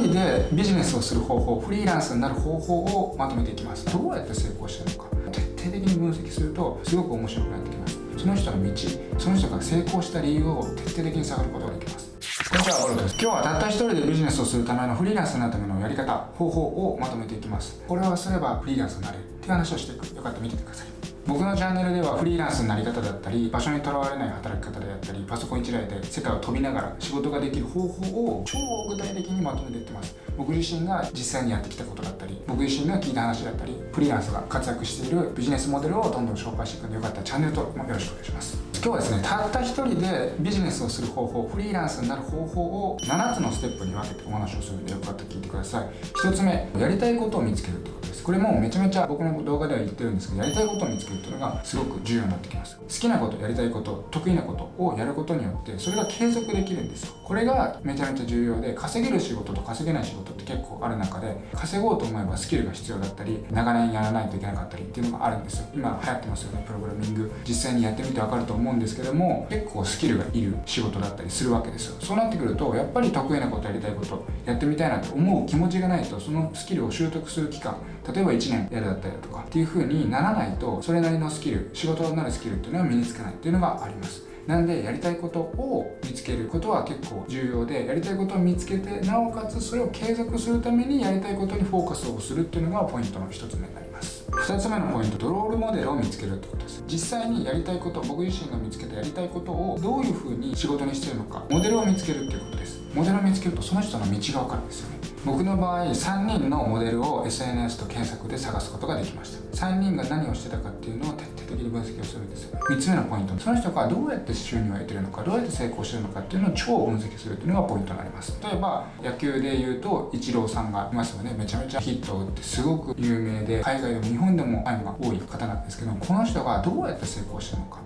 人でビジネスをする方法フリーランスになる方法をまとめていきますどうやって成功してるのか徹底的に分析するとすごく面白くなってきますその人の道その人が成功した理由を徹底的に探ることができますこんにちは、ボルです。今日はたった一人でビジネスをするためのフリーランスになるためのやり方、方法をまとめていきます。これをすればフリーランスになれるっていう話をしていく。よかったら見ててください。僕のチャンネルではフリーランスになり方だったり場所にとらわれない働き方であったりパソコン1台で世界を飛びながら仕事ができる方法を超具体的にまとめていってます。僕自身が実際にやってきたことだったり僕自身が聞いた話だったりフリーランスが活躍しているビジネスモデルをどんどん紹介していくのでよかったらチャンネル登録もよろしくお願いします。今日はですねたった一人でビジネスをする方法フリーランスになる方法を7つのステップに分けてお話をするのでよかったら聞いてください。1つ目やりたいことを見つけるってことです。これもめちゃめちゃ僕の動画では言ってるんですけどやりたいことを見つけるっていうのがすごく重要になってきます。好きなことやりたいこと得意なことをやることによってそれが継続できるんです。よこれがめちゃめちゃ重要で稼げる仕事と稼げない仕事って結構ある中で稼ごうと思えばスキルが必要だったり長年やらないといけなかったりっていうのがあるんです。よ今流行ってますよねプログラミング。実際にやってみて分かると思ううんですけども結構スキルがいる仕事だったりするわけですよ。そうなってくるとやっぱり得意なことやりたいことやってみたいなと思う気持ちがないとそのスキルを習得する期間例えば1年やるだったりだとかっていう風にならないとそれなりのスキル仕事になるスキルっていうのは身につかないっていうのがあります。なんでやりたいことを見つけることは結構重要でやりたいことを見つけてなおかつそれを継続するためにやりたいことにフォーカスをするっていうのがポイントの1つ目になります。2つ目のポイントドロールモデルを見つけるってことです。実際にやりたいこと僕自身が見つけたやりたいことをどういうふうに仕事にしてるのかモデルを見つけるっていうことです。モデルを見つけるとその人の道が分かるんですよね。僕の場合3人のモデルを SNS と検索で探すことができました。3人が何をしてたかっていうのを徹底的に分析をするんですよ3つ目のポイント。その人がどうやって収入を得てるのかどうやって成功してるのかっていうのを超分析するっていうのがポイントになります。例えば野球で言うとイチローさんがいますよね。めちゃめちゃヒットを打ってすごく有名で海外でも日本でもファンが多い方なんですけどこの人がどうやって成功してるのか。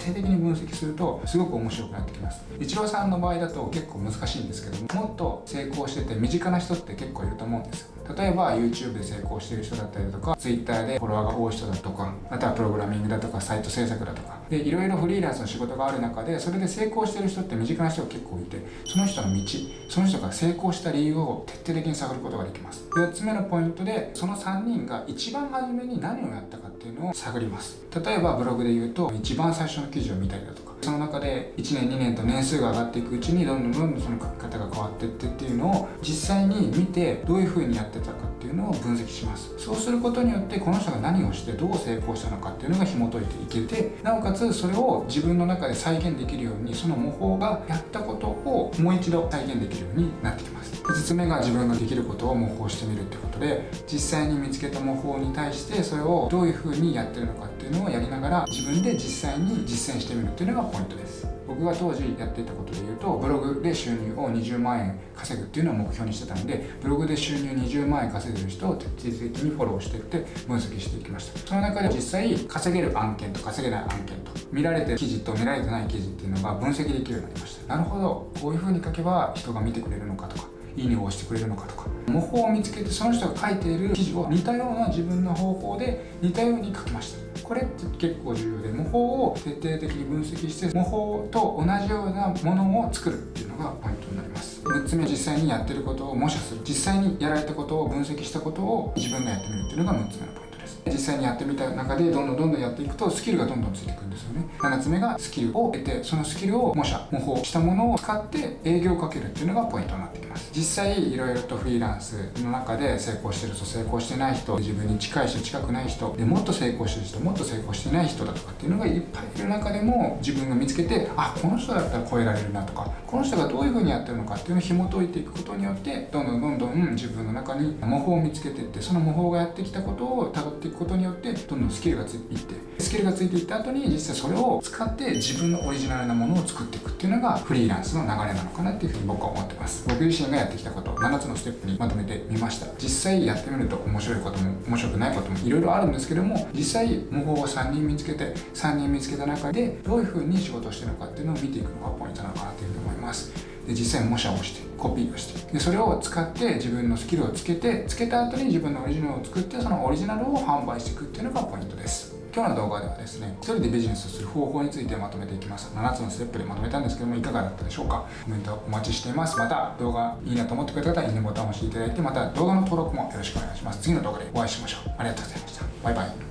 徹底的に分析するとすごく面白くなってきます。イチローさんの場合だと結構難しいんですけどもっと成功してて身近な人って結構いると思うんですよ。例えば YouTube で成功してる人だったりとか Twitter でフォロワーが多い人だとかあとはプログラミングだとかサイト制作だとか。でいろいろフリーランスの仕事がある中でそれで成功してる人って身近な人が結構いてその人の道その人が成功した理由を徹底的に探ることができます。4つ目のポイントでその3人が一番初めに何をやったかっていうのを探ります。例えばブログで言うと一番最初の記事を見たりだとかその中で1年2年と年数が上がっていくうちにどんどんどんどんその書き方が変わっていってっていうのを実際に見てどういう風にやってたかっていうのを分析します。そうすることによってこの人が何をしてどう成功したのかっていうのが紐解いていけてなおかつそれを自分の中で再現できるようにその模倣がやったことをもう一度再現できるようになってきます。5つ目が自分ができることを模倣してみるってことで実際に見つけた模倣に対してそれをどういう風にやってるのかっていうのをやりながら自分で実際に実践してみるっていうのがポイントです。僕が当時やっていたことで言うとブログで収入を20万円稼ぐっていうのを目標にしてたんでブログで収入20万円稼いでる人を徹底的にフォローしていって分析していきました。その中で実際稼げる案件と稼げない案件と見られてる記事と見られてない記事っていうのが分析できるようになりました。なるほど。こういう風に書けば人が見てくれるのかとかいいねを押してくれるのかとか。模倣を見つけてその人が書いている記事を似たような自分の方法で似たように書きました。これって結構重要で模倣を徹底的に分析して模倣と同じようなものを作るっていうのがポイントになります。6つ目実際にやってることを模写する。実際にやられたことを分析したことを自分がやってみるっていうのが6つ目のポイント。実際にやってみた中でどんどんどんどんやっていくとスキルがどんどんついていくんですよね。7つ目がスキルを得てそのスキルを模写模倣したものを使って営業をかけるっていうのがポイントになってきます。実際いろいろとフリーランスの中で成功してる人成功してない人自分に近い人近くない人でもっと成功してる人もっと成功してない人だとかっていうのがいっぱいいる中でも自分が見つけてあこの人だったら超えられるなとかこの人がどういうふうにやってるのかっていうのを紐解いていくことによってどんどんどんどん自分の中に模倣を見つけていってその模倣がやってきたことをたどっていくことによってどんどんスキルがついていってスキルがついていった後に実際それを使って自分のオリジナルなものを作っていくっていうのがフリーランスの流れなのかなっていうふうに僕は思ってます。僕自身がやってきたこと7つのステップにまとめてみました。実際やってみると面白いことも面白くないこともいろいろあるんですけども実際模倣を3人見つけて3人見つけた中でどういうふうに仕事をしてるのかっていうのを見ていくのがポイントなのかなというふうに思います。で実際模写をしてコピーをして。でそれを使って自分のスキルをつけてつけた後に自分のオリジナルを作ってそのオリジナルを販売していくっていうのがポイントです。今日の動画ではですね一人でビジネスをする方法についてまとめていきます。7つのステップでまとめたんですけどもいかがだったでしょうか？コメントお待ちしています。また動画いいなと思ってくれた方はいいねボタンを押していただいてまた動画の登録もよろしくお願いします。次の動画でお会いしましょう。ありがとうございました。バイバイ。